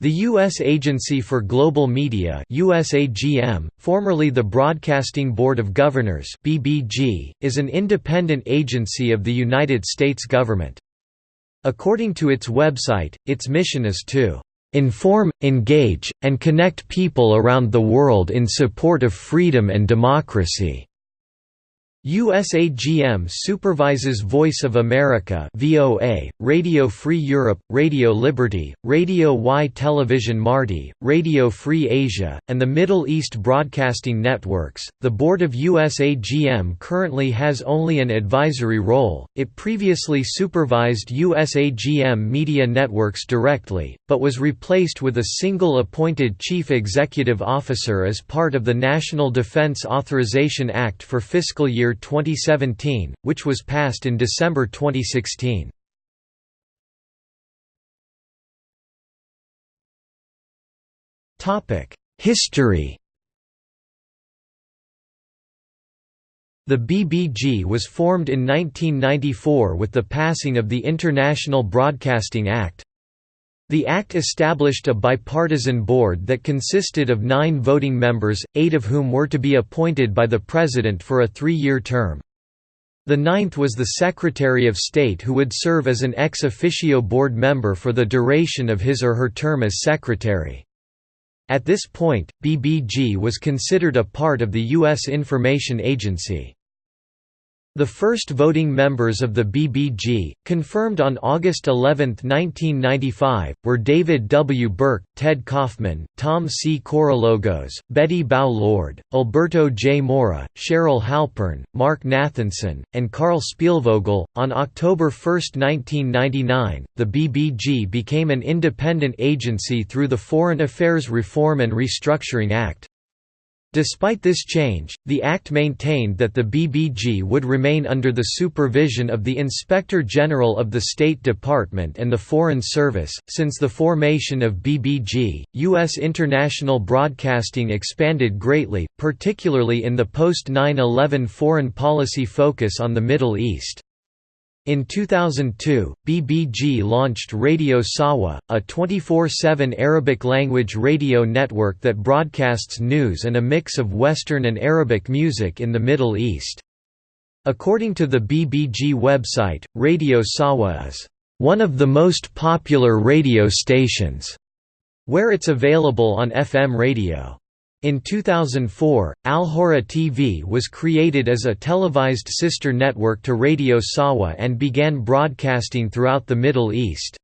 The U.S. Agency for Global Media USAGM, formerly the Broadcasting Board of Governors BBG, is an independent agency of the United States government. According to its website, its mission is to "...inform, engage, and connect people around the world in support of freedom and democracy." USAGM supervises Voice of America VOA, Radio Free Europe, Radio Liberty, Radio Y Television Marti, Radio Free Asia, and the Middle East Broadcasting Networks. The board of USAGM currently has only an advisory role. It previously supervised USAGM media networks directly, but was replaced with a single appointed chief executive officer as part of the National Defense Authorization Act for fiscal year 2017, which was passed in December 2016. History The BBG was formed in 1994 with the passing of the International Broadcasting Act. The Act established a bipartisan board that consisted of nine voting members, eight of whom were to be appointed by the President for a three-year term. The ninth was the Secretary of State who would serve as an ex officio board member for the duration of his or her term as Secretary. At this point, BBG was considered a part of the U.S. Information Agency. The first voting members of the BBG, confirmed on August 11, 1995, were David W. Burke, Ted Kaufman, Tom C. Korologos, Bette Bao Lord, Alberto J. Mora, Cheryl Halpern, Mark Nathanson, and Carl Spielvogel. On October 1, 1999, the BBG became an independent agency through the Foreign Affairs Reform and Restructuring Act. Despite this change, the Act maintained that the BBG would remain under the supervision of the Inspector General of the State Department and the Foreign Service. Since the formation of BBG, U.S. international broadcasting expanded greatly, particularly in the post 9 11 foreign policy focus on the Middle East. In 2002, BBG launched Radio Sawa, a 24-7 Arabic-language radio network that broadcasts news and a mix of Western and Arabic music in the Middle East. According to the BBG website, Radio Sawa is one of the most popular radio stations, where it's available on FM radio. In 2004, Alhurra TV was created as a televised sister network to Radio Sawa and began broadcasting throughout the Middle East.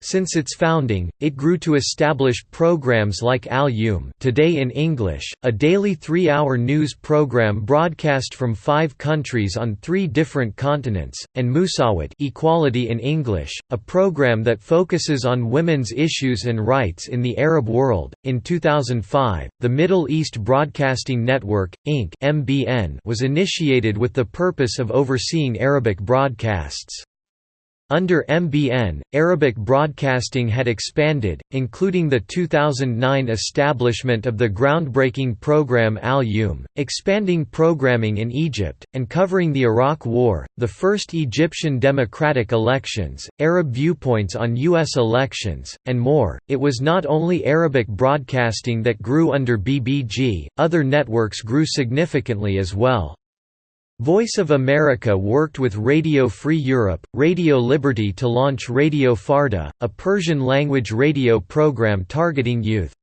Since its founding, it grew to establish programs like Al Youm Today in English, a daily three-hour news program broadcast from five countries on three different continents, and Musawat Equality in English, a program that focuses on women's issues and rights in the Arab world. In 2005, the Middle East Broadcasting Network, Inc. (MBN) was initiated with the purpose of overseeing Arabic broadcasts. Under MBN, Arabic broadcasting had expanded, including the 2009 establishment of the groundbreaking program Al Youm, expanding programming in Egypt, and covering the Iraq War, the first Egyptian democratic elections, Arab viewpoints on U.S. elections, and more. It was not only Arabic broadcasting that grew under BBG, other networks grew significantly as well. Voice of America worked with Radio Free Europe, Radio Liberty to launch Radio Farda, a Persian-language radio program targeting youth.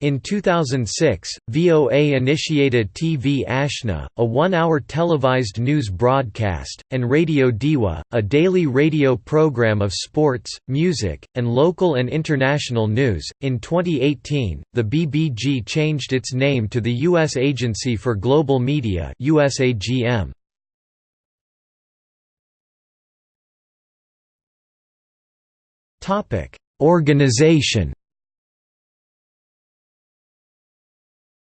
In 2006, VOA initiated TV Ashna, a one-hour televised news broadcast, and Radio Deewa, a daily radio program of sports, music, and local and international news. In 2018, the BBG changed its name to the U.S. Agency for Global Media (USAGM). Topic: Organization.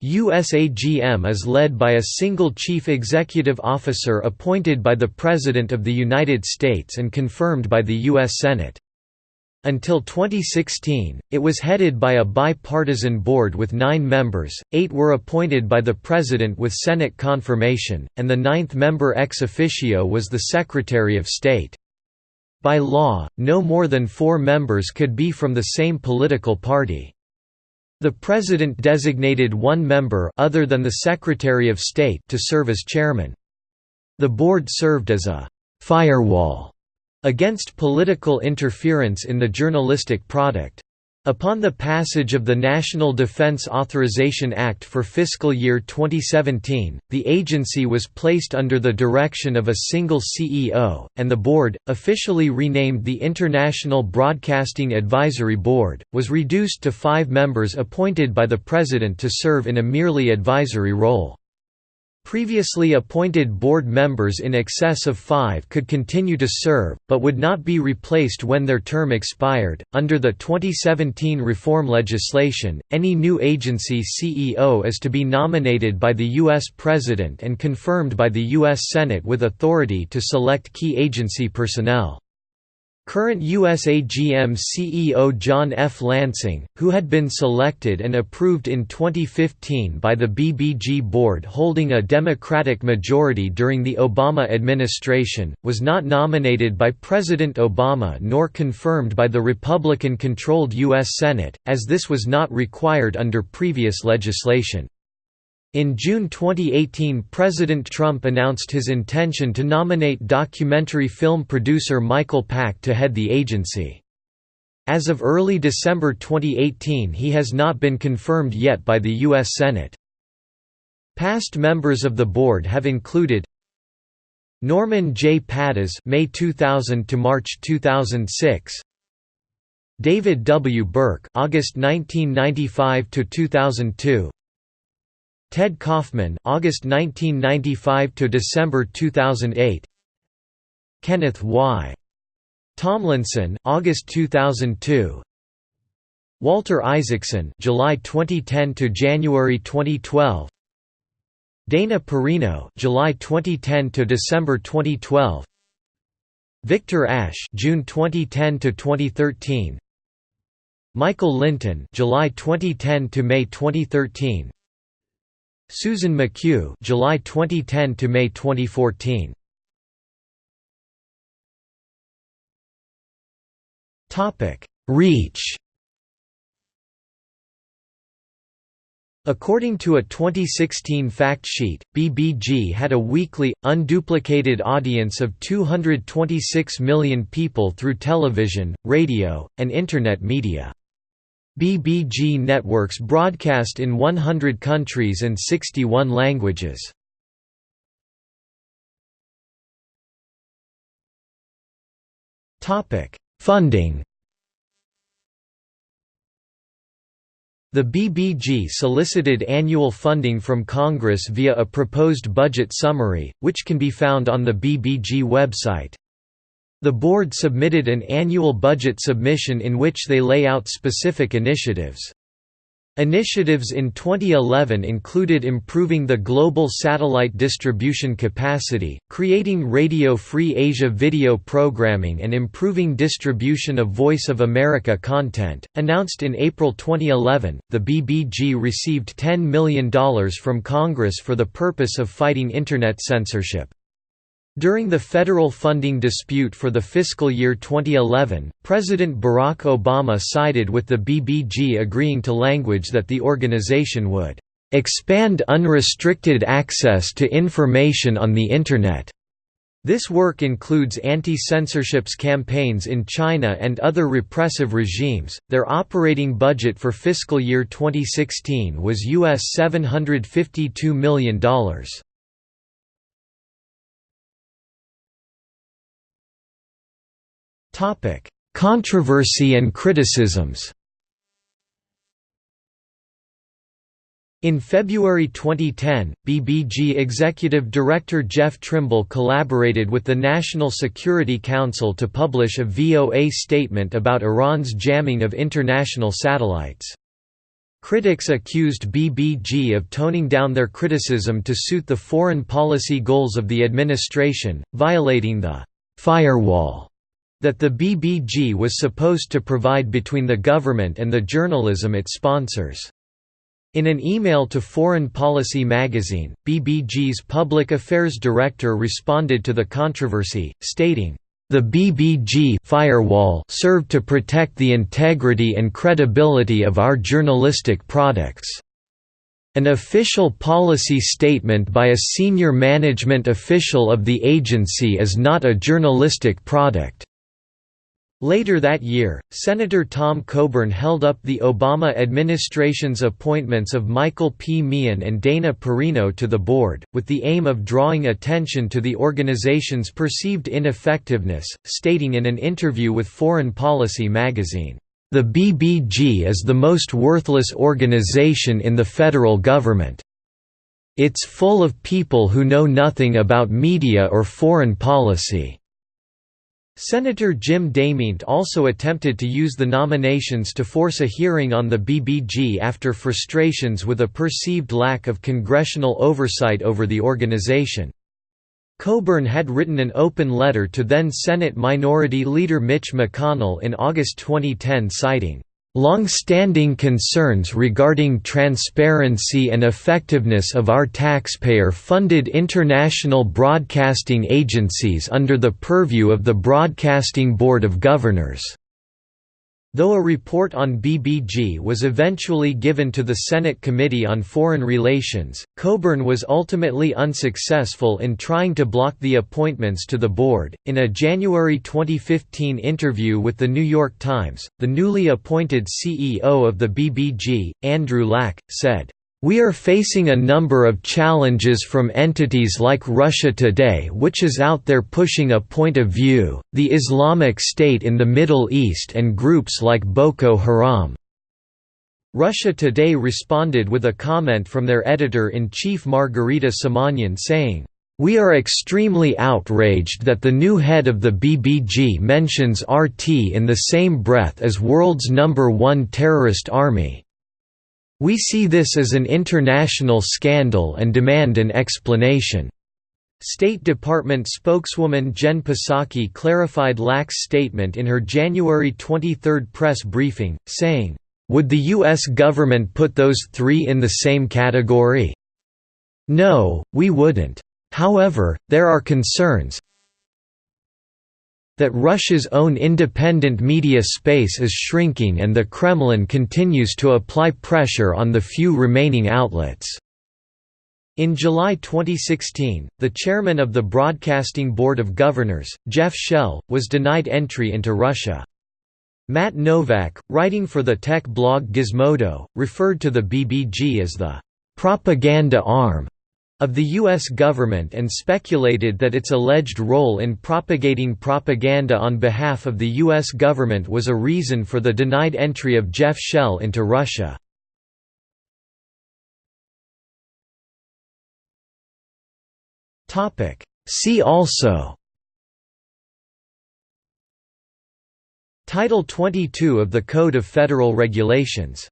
USAGM is led by a single chief executive officer appointed by the President of the United States and confirmed by the U.S. Senate. Until 2016, it was headed by a bipartisan board with nine members, eight were appointed by the President with Senate confirmation, and the ninth member ex officio was the Secretary of State. By law, no more than four members could be from the same political party. The President designated one member other than the Secretary of State to serve as chairman. The board served as a «firewall» against political interference in the journalistic product. Upon the passage of the National Defense Authorization Act for fiscal year 2017, the agency was placed under the direction of a single CEO, and the board, officially renamed the International Broadcasting Advisory Board, was reduced to five members appointed by the President to serve in a merely advisory role. Previously appointed board members in excess of five could continue to serve, but would not be replaced when their term expired. Under the 2017 reform legislation, any new agency CEO is to be nominated by the U.S. President and confirmed by the U.S. Senate with authority to select key agency personnel. Current USAGM CEO John F. Lansing, who had been selected and approved in 2015 by the BBG board holding a Democratic majority during the Obama administration, was not nominated by President Obama nor confirmed by the Republican-controlled U.S. Senate, as this was not required under previous legislation. In June 2018 President Trump announced his intention to nominate documentary film producer Michael Pack to head the agency. As of early December 2018 he has not been confirmed yet by the U.S. Senate. Past members of the board have included Norman J. Pattiz May 2000 to March 2006 David W. Burke August 1995 to 2002 Ted Kaufman August 1995 to December 2008 Kenneth Y. Tomlinson August 2002 Walter Isaacson July 2010 to January 2012 Dana Perino July 2010 to December 2012 Victor Ashe June 2010 to 2013 Michael Lynton July 2010 to May 2013 Susan McCue July 2010 to May 2014 Topic Reach According to a 2016 fact sheet, BBG had a weekly, unduplicated audience of 226 million people through television, radio, and Internet media. BBG networks broadcast in 100 countries and 61 languages. Funding The BBG solicited annual funding from Congress via a proposed budget summary, which can be found on the BBG website. The board submitted an annual budget submission in which they lay out specific initiatives. Initiatives in 2011 included improving the global satellite distribution capacity, creating Radio Free Asia video programming, and improving distribution of Voice of America content. Announced in April 2011, the BBG received $10 million from Congress for the purpose of fighting Internet censorship. During the federal funding dispute for the fiscal year 2011, President Barack Obama sided with the BBG agreeing to language that the organization would expand unrestricted access to information on the Internet. This work includes anti-censorships campaigns in China and other repressive regimes. Their operating budget for fiscal year 2016 was US $752 million. Controversy and criticisms In February 2010, BBG Executive Director Jeff Trimble collaborated with the National Security Council to publish a VOA statement about Iran's jamming of international satellites. Critics accused BBG of toning down their criticism to suit the foreign policy goals of the administration, violating the «firewall» that the BBG was supposed to provide between the government and the journalism it sponsors. In an email to Foreign Policy magazine, BBG's public affairs director responded to the controversy, stating, The BBG firewall served to protect the integrity and credibility of our journalistic products. An official policy statement by a senior management official of the agency is not a journalistic product. Later that year, Senator Tom Coburn held up the Obama administration's appointments of Michael P. Meehan and Dana Perino to the board, with the aim of drawing attention to the organization's perceived ineffectiveness, stating in an interview with Foreign Policy magazine, "...the BBG is the most worthless organization in the federal government. It's full of people who know nothing about media or foreign policy." Senator Jim DeMint also attempted to use the nominations to force a hearing on the BBG after frustrations with a perceived lack of congressional oversight over the organization. Coburn had written an open letter to then Senate Minority Leader Mitch McConnell in August 2010 citing Long-standing concerns regarding transparency and effectiveness of our taxpayer-funded international broadcasting agencies under the purview of the Broadcasting Board of Governors. Though a report on BBG was eventually given to the Senate Committee on Foreign Relations, Coburn was ultimately unsuccessful in trying to block the appointments to the board. In a January 2015 interview with The New York Times, the newly appointed CEO of the BBG, Andrew Lack, said, we are facing a number of challenges from entities like Russia Today which is out there pushing a point of view, the Islamic State in the Middle East and groups like Boko Haram. Russia Today responded with a comment from their editor-in-chief Margarita Simonyan saying, we are extremely outraged that the new head of the BBG mentions RT in the same breath as world's number one terrorist army. We see this as an international scandal and demand an explanation." State Department spokeswoman Jen Psaki clarified Lack's statement in her January 23 press briefing, saying, "...would the U.S. government put those three in the same category? No, we wouldn't. However, there are concerns, that Russia's own independent media space is shrinking and the Kremlin continues to apply pressure on the few remaining outlets. In July 2016, the chairman of the Broadcasting Board of Governors, Jeff Shell, was denied entry into Russia. Matt Novak, writing for the tech blog Gizmodo, referred to the BBG as the propaganda arm of the U.S. government and speculated that its alleged role in propagating propaganda on behalf of the U.S. government was a reason for the denied entry of Jeff Shell into Russia. See also Title 22 of the Code of Federal Regulations